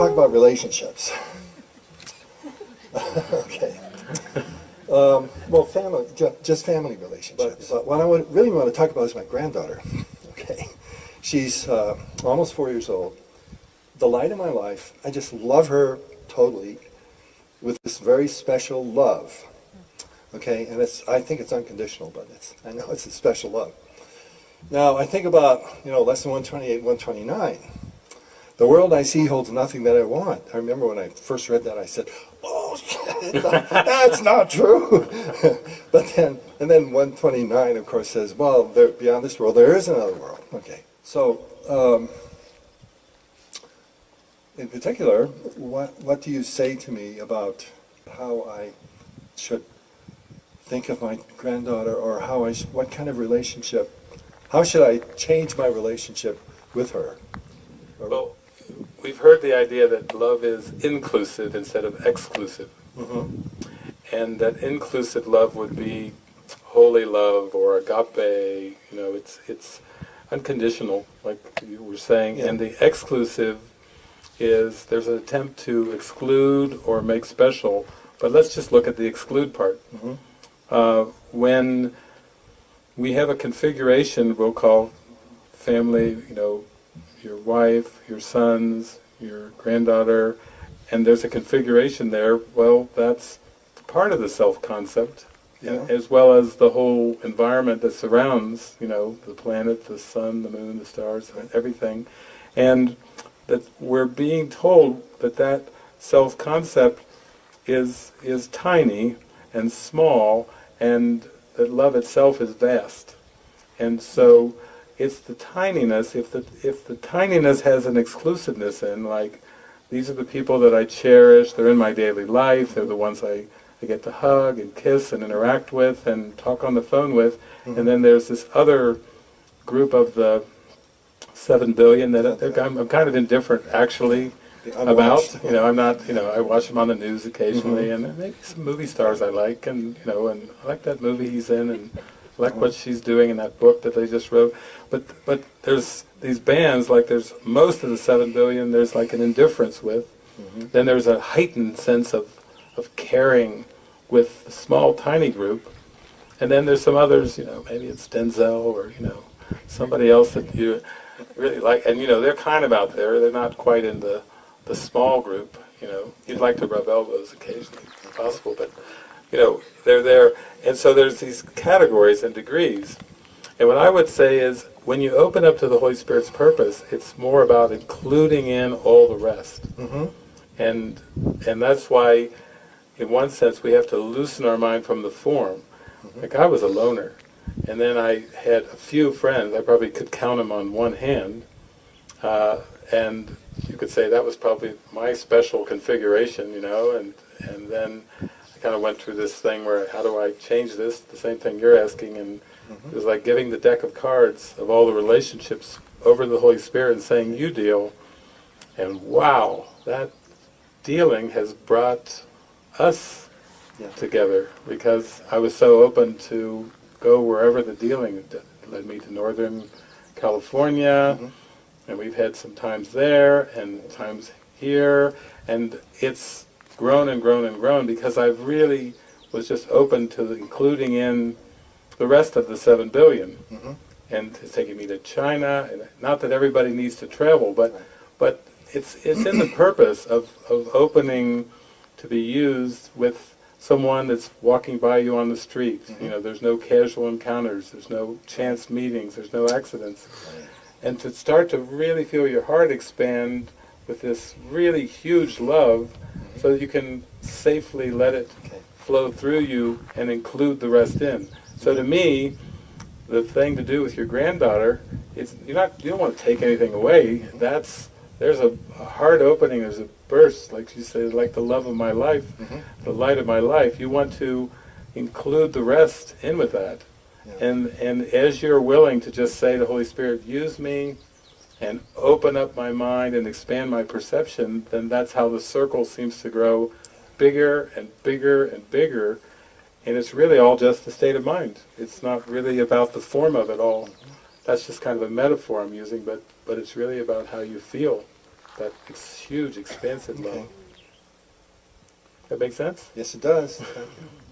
talk about relationships. okay. Um, well, family, ju- just family relationships. But what I would really want to talk about is my granddaughter. Okay. She's uh, almost four years old. The light of my life. I just love her totally with this very special love. Okay, and it's I think it's unconditional, but it's I know it's a special love. Now I think about you know lesson 128, 129. The world I see holds nothing that I want. I remember when I first read that, I said, "Oh, that's not true." but then, and then 129, of course, says, "Well, there, beyond this world, there is another world." Okay, so um, in particular, what what do you say to me about how I should think of my granddaughter, or how I what kind of relationship? How should I change my relationship with her? Well, we've heard the idea that love is inclusive instead of exclusive. Mhm. And that inclusive love would be holy love or agape, you know, it's it's unconditional, like you were saying. Yeah. And the exclusive is there's an attempt to exclude or make special, but let's just look at the exclude part. Mhm. Uh, when we have a configuration we'll call family, you know, your wife, your sons, your granddaughter, and there's a configuration there, well, that's part of the self-concept, Yeah. as well as the whole environment that surrounds, you know, the planet, the sun, the moon, the stars, everything. And that we're being told that that self-concept is, is tiny and small, and that love itself is vast. And so it's the tininess, if the, if the tininess has an exclusiveness in, like, these are the people that I cherish, they're in my daily life, they're the ones I, I get to hug and kiss and interact with and talk on the phone with, and then there's this other group of the seven billion that I- I'm, I'm kind of indifferent actually about. You know, I'm not. You know, I watch them on the news occasionally, and maybe some movie stars I like, and you know, and I like that movie he's in, and like what she's doing in that book that they just wrote. But but there's these bands like there's most of the seven billion. There's like an indifference with. Mm-hmm. Then there's a heightened sense of of caring with the small tiny group, and then there's some others. You know, maybe it's Denzel or you know somebody else that you really like, and you know they're kind of out there. They're not quite in the the small group. You know, you'd like to rub elbows occasionally, if possible, but you know they're there. And so there's these categories and degrees. And what I would say is, when you open up to the Holy Spirit's purpose, it's more about including in all the rest. Mhm. And and that's why, in one sense, we have to loosen our mind from the form. Like I was a loner, and then I had a few friends. I probably could count them on one hand, uh, and you could say that was probably my special configuration, you know. And and then kind of went through this thing where how do I change this? The same thing you're asking, and mm-hmm. it was like giving the deck of cards of all the relationships over the Holy Spirit and saying, "You deal." And wow, that dealing has brought us Yeah. together because I was so open to go wherever the dealing led me to Northern California, mm-hmm. and we've had some times there and times here, and it's grown and grown and grown because I've really was just open to including in the rest of the seven billion, Mhm. and it's taking me to China. And not that everybody needs to travel, but but it's it's in the purpose of of opening to be used with someone that's walking by you on the street. You know, there's no casual encounters, there's no chance meetings, there's no accidents. And to start to really feel your heart expand with this really huge love so that you can safely let it flow through you and include the rest in. So to me, the thing to do with your granddaughter is you're not you don't want to take anything away. That's there's a, a heart opening, there's a burst, like you say, like the love of my life, Mhm. the light of my life. You want to include the rest in with that. Yeah. And and as you're willing to just say to Holy Spirit, use me and open up my mind and expand my perception, then that's how the circle seems to grow bigger and bigger and bigger. And it's really all just the state of mind. It's not really about the form of it all. That's just kind of a metaphor I'm using, but, but it's really about how you feel. that huge, expensive Okay. loan. That make sense? Yes, it does. Thank you.